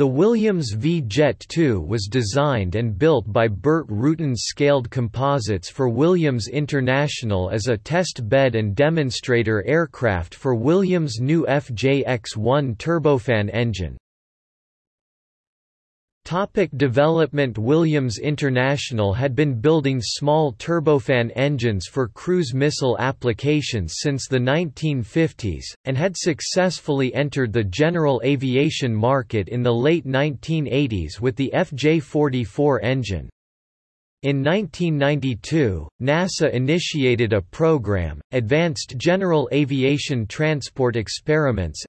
The Williams V-Jet II was designed and built by Burt Rutan Scaled Composites for Williams International as a test bed and demonstrator aircraft for Williams' new FJ-X1 turbofan engine. Topic development Williams International had been building small turbofan engines for cruise missile applications since the 1950s, and had successfully entered the general aviation market in the late 1980s with the FJ-44 engine. In 1992, NASA initiated a program, Advanced General Aviation Transport Experiments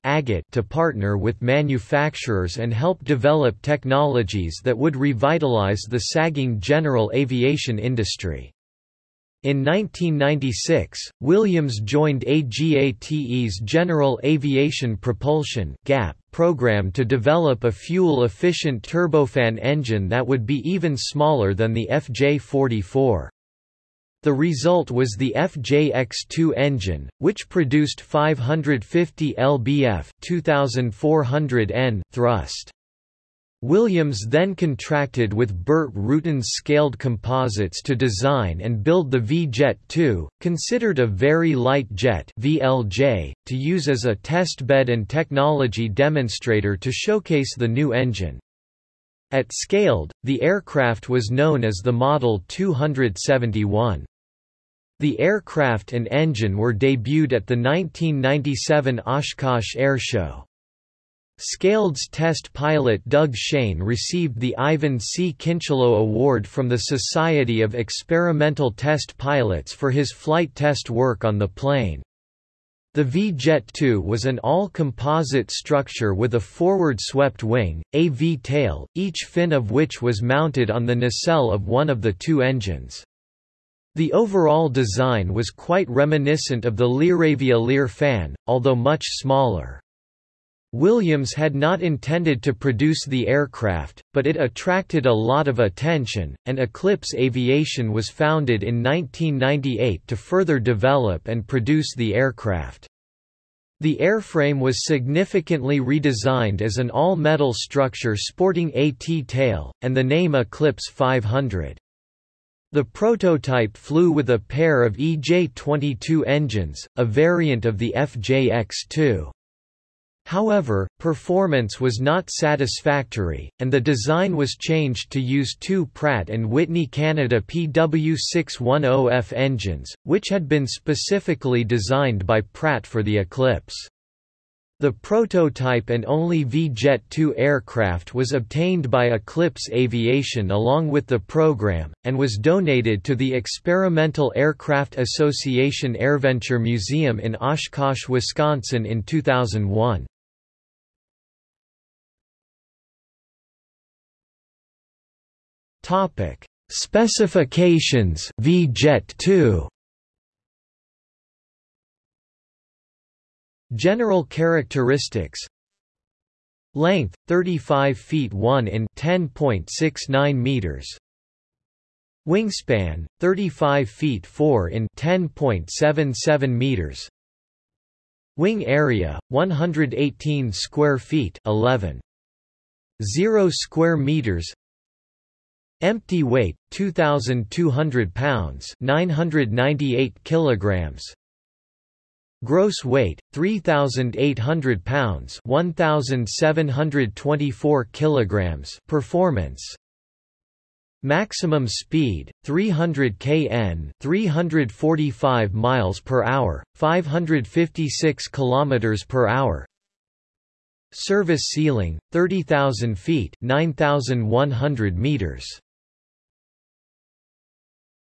to partner with manufacturers and help develop technologies that would revitalize the sagging general aviation industry. In 1996, Williams joined AGATE's General Aviation Propulsion (GAP) program to develop a fuel-efficient turbofan engine that would be even smaller than the FJ-44. The result was the FJ-X2 engine, which produced 550 lbf 2400 N thrust. Williams then contracted with Burt Rutan's Scaled Composites to design and build the V-Jet 2, considered a very light jet VLJ, to use as a testbed and technology demonstrator to showcase the new engine. At Scaled, the aircraft was known as the Model 271. The aircraft and engine were debuted at the 1997 Oshkosh Air Show. Scaled's test pilot Doug Shane received the Ivan C. Kincheloe Award from the Society of Experimental Test Pilots for his flight test work on the plane. The V-Jet 2 was an all-composite structure with a forward-swept wing, a V-tail, each fin of which was mounted on the nacelle of one of the two engines. The overall design was quite reminiscent of the Learavia Lear fan, although much smaller. Williams had not intended to produce the aircraft, but it attracted a lot of attention, and Eclipse Aviation was founded in 1998 to further develop and produce the aircraft. The airframe was significantly redesigned as an all-metal structure sporting a T-tail, and the name Eclipse 500. The prototype flew with a pair of EJ-22 engines, a variant of the FJ-X2. However, performance was not satisfactory, and the design was changed to use two Pratt & Whitney Canada PW610F engines, which had been specifically designed by Pratt for the Eclipse. The prototype and only V-Jet 2 aircraft was obtained by Eclipse Aviation along with the program, and was donated to the Experimental Aircraft Association AirVenture Museum in Oshkosh, Wisconsin in 2001. Topic: Specifications V-Jet 2 General characteristics. Length 35 feet 1 in 10.69 meters. Wingspan 35 feet 4 in 10.77 meters. Wing area 118 square feet 11 0 square meters Empty weight 2200 pounds 998 kilograms. Gross weight 3800 pounds 1724 kilograms. Performance. Maximum speed 300 kn 345 miles per hour 556 kilometers per hour. Service ceiling 30000 feet 9100 meters